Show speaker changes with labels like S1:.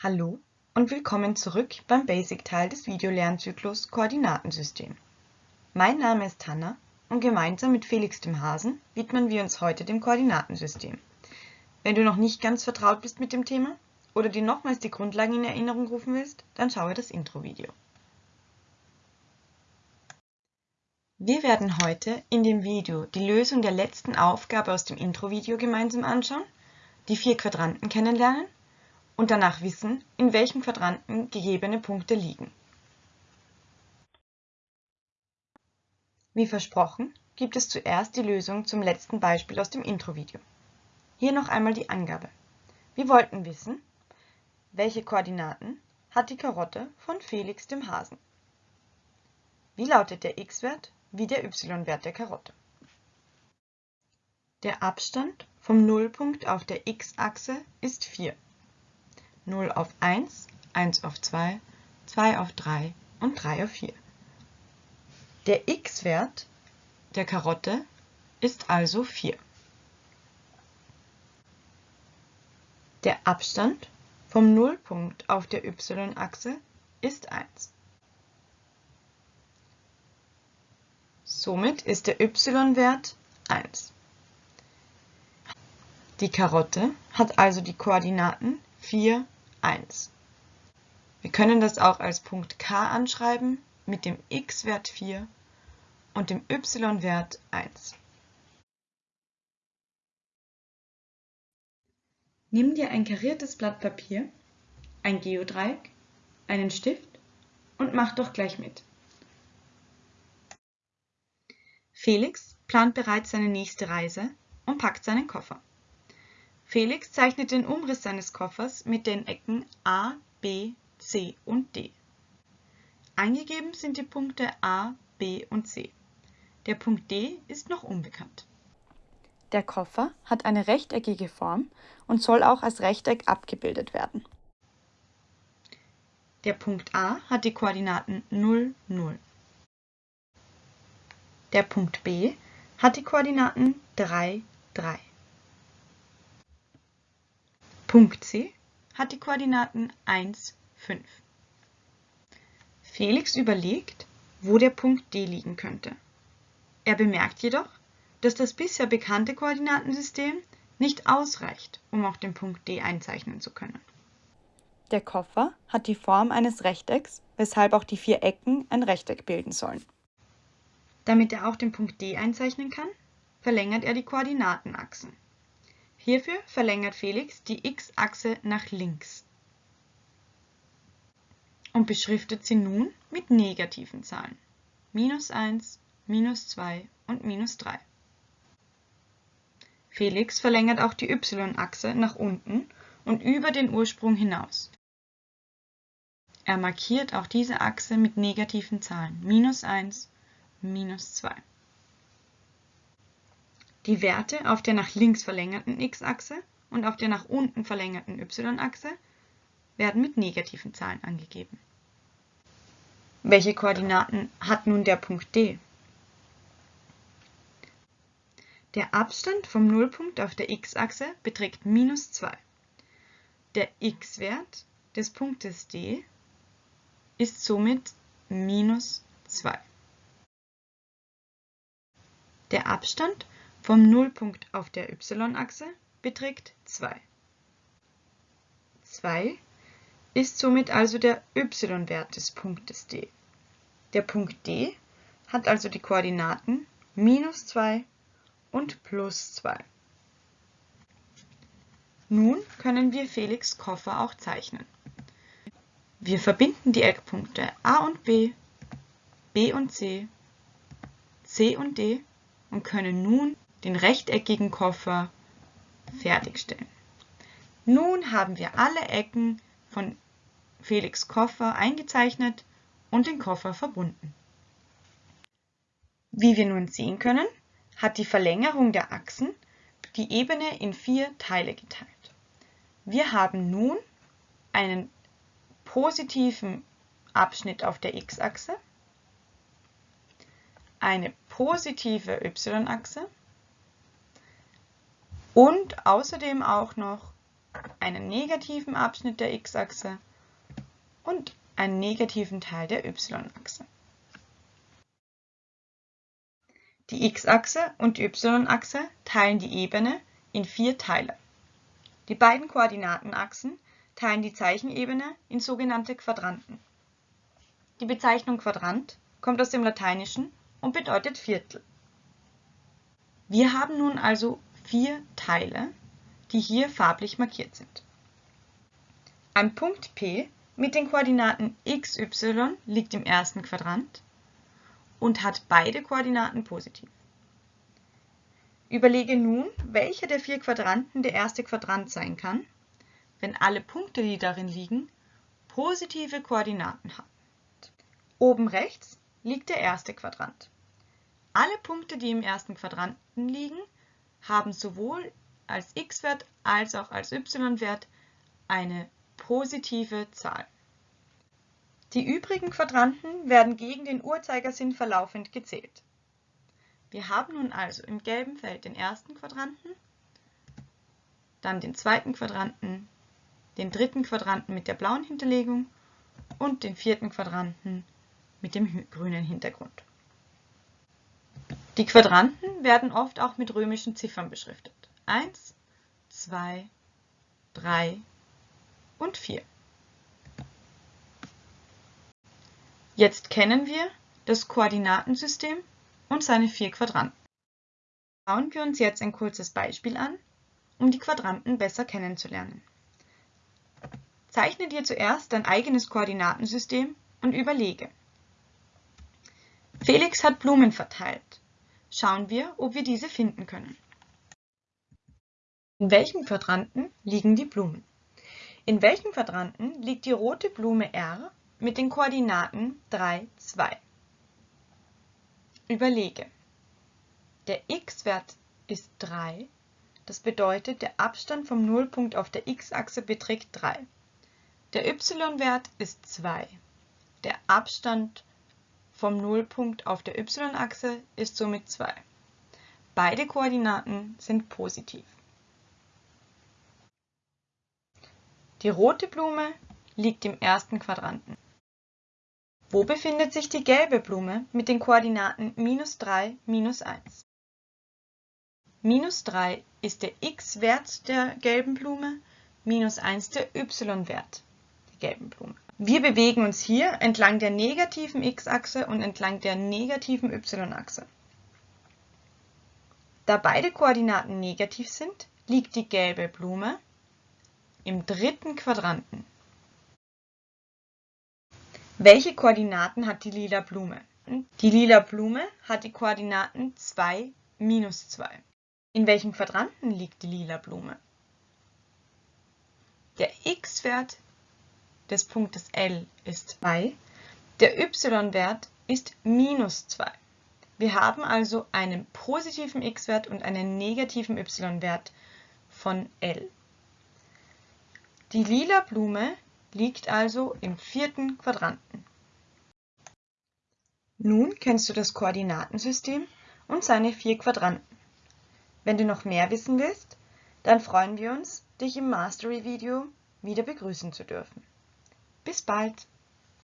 S1: Hallo und willkommen zurück beim Basic-Teil des Videolernzyklus Koordinatensystem. Mein Name ist Hanna und gemeinsam mit Felix dem Hasen widmen wir uns heute dem Koordinatensystem. Wenn du noch nicht ganz vertraut bist mit dem Thema oder dir nochmals die Grundlagen in Erinnerung rufen willst, dann schaue das Intro-Video. Wir werden heute in dem Video die Lösung der letzten Aufgabe aus dem Intro-Video gemeinsam anschauen, die vier Quadranten kennenlernen und danach wissen, in welchem Quadranten gegebene Punkte liegen. Wie versprochen, gibt es zuerst die Lösung zum letzten Beispiel aus dem Intro-Video. Hier noch einmal die Angabe. Wir wollten wissen, welche Koordinaten hat die Karotte von Felix dem Hasen? Wie lautet der x-Wert wie der y-Wert der Karotte? Der Abstand vom Nullpunkt auf der x-Achse ist 4. 0 auf 1, 1 auf 2, 2 auf 3 und 3 auf 4. Der x-Wert der Karotte ist also 4. Der Abstand vom Nullpunkt auf der y-Achse ist 1. Somit ist der y-Wert 1. Die Karotte hat also die Koordinaten 4, 1. Wir können das auch als Punkt K anschreiben mit dem x-Wert 4 und dem y-Wert 1. Nimm dir ein kariertes Blatt Papier, ein Geodreieck, einen Stift und mach doch gleich mit. Felix plant bereits seine nächste Reise und packt seinen Koffer. Felix zeichnet den Umriss seines Koffers mit den Ecken A, B, C und D. Eingegeben sind die Punkte A, B und C. Der Punkt D ist noch unbekannt. Der Koffer hat eine rechteckige Form und soll auch als Rechteck abgebildet werden. Der Punkt A hat die Koordinaten 0, 0. Der Punkt B hat die Koordinaten 3, 3. Punkt C hat die Koordinaten 1, 5. Felix überlegt, wo der Punkt D liegen könnte. Er bemerkt jedoch, dass das bisher bekannte Koordinatensystem nicht ausreicht, um auch den Punkt D einzeichnen zu können. Der Koffer hat die Form eines Rechtecks, weshalb auch die vier Ecken ein Rechteck bilden sollen. Damit er auch den Punkt D einzeichnen kann, verlängert er die Koordinatenachsen. Hierfür verlängert Felix die x-Achse nach links und beschriftet sie nun mit negativen Zahlen. Minus 1, minus 2 und minus 3. Felix verlängert auch die y-Achse nach unten und über den Ursprung hinaus. Er markiert auch diese Achse mit negativen Zahlen. Minus 1, minus 2. Die Werte auf der nach links verlängerten x-Achse und auf der nach unten verlängerten y-Achse werden mit negativen Zahlen angegeben. Welche Koordinaten hat nun der Punkt D? Der Abstand vom Nullpunkt auf der x-Achse beträgt minus 2. Der x-Wert des Punktes D ist somit minus 2. Der Abstand vom Nullpunkt auf der y-Achse beträgt 2. 2 ist somit also der y-Wert des Punktes D. Der Punkt D hat also die Koordinaten minus 2 und plus 2. Nun können wir Felix Koffer auch zeichnen. Wir verbinden die Eckpunkte A und B, B und C, C und D und können nun den rechteckigen Koffer fertigstellen. Nun haben wir alle Ecken von Felix Koffer eingezeichnet und den Koffer verbunden. Wie wir nun sehen können, hat die Verlängerung der Achsen die Ebene in vier Teile geteilt. Wir haben nun einen positiven Abschnitt auf der x-Achse, eine positive y-Achse und außerdem auch noch einen negativen Abschnitt der x-Achse und einen negativen Teil der y-Achse. Die x-Achse und die y-Achse teilen die Ebene in vier Teile. Die beiden Koordinatenachsen teilen die Zeichenebene in sogenannte Quadranten. Die Bezeichnung Quadrant kommt aus dem Lateinischen und bedeutet Viertel. Wir haben nun also vier Teile, die hier farblich markiert sind. Ein Punkt P mit den Koordinaten x, y liegt im ersten Quadrant und hat beide Koordinaten positiv. Überlege nun, welcher der vier Quadranten der erste Quadrant sein kann, wenn alle Punkte, die darin liegen, positive Koordinaten haben. Oben rechts liegt der erste Quadrant. Alle Punkte, die im ersten Quadranten liegen, haben sowohl als x-Wert als auch als y-Wert eine positive Zahl. Die übrigen Quadranten werden gegen den Uhrzeigersinn verlaufend gezählt. Wir haben nun also im gelben Feld den ersten Quadranten, dann den zweiten Quadranten, den dritten Quadranten mit der blauen Hinterlegung und den vierten Quadranten mit dem grünen Hintergrund. Die Quadranten werden oft auch mit römischen Ziffern beschriftet. 1, 2, 3 und 4. Jetzt kennen wir das Koordinatensystem und seine vier Quadranten. Schauen wir uns jetzt ein kurzes Beispiel an, um die Quadranten besser kennenzulernen. Zeichne dir zuerst dein eigenes Koordinatensystem und überlege. Felix hat Blumen verteilt. Schauen wir, ob wir diese finden können. In welchem Quadranten liegen die Blumen? In welchem Quadranten liegt die rote Blume R mit den Koordinaten 3, 2. Überlege. Der x-Wert ist 3, das bedeutet, der Abstand vom Nullpunkt auf der x-Achse beträgt 3. Der y-Wert ist 2. Der Abstand vom Nullpunkt auf der y-Achse ist somit 2. Beide Koordinaten sind positiv. Die rote Blume liegt im ersten Quadranten. Wo befindet sich die gelbe Blume mit den Koordinaten minus 3, minus 1? Minus 3 ist der x-Wert der gelben Blume, minus 1 der y-Wert der gelben Blume. Wir bewegen uns hier entlang der negativen x-Achse und entlang der negativen y-Achse. Da beide Koordinaten negativ sind, liegt die gelbe Blume im dritten Quadranten. Welche Koordinaten hat die lila Blume? Die lila Blume hat die Koordinaten 2, minus 2. In welchem Quadranten liegt die lila Blume? Der x-Wert des Punktes L ist 2, der y-Wert ist minus 2. Wir haben also einen positiven x-Wert und einen negativen y-Wert von L. Die lila Blume liegt also im vierten Quadranten. Nun kennst du das Koordinatensystem und seine vier Quadranten. Wenn du noch mehr wissen willst, dann freuen wir uns, dich im Mastery-Video wieder begrüßen zu dürfen. Bis bald!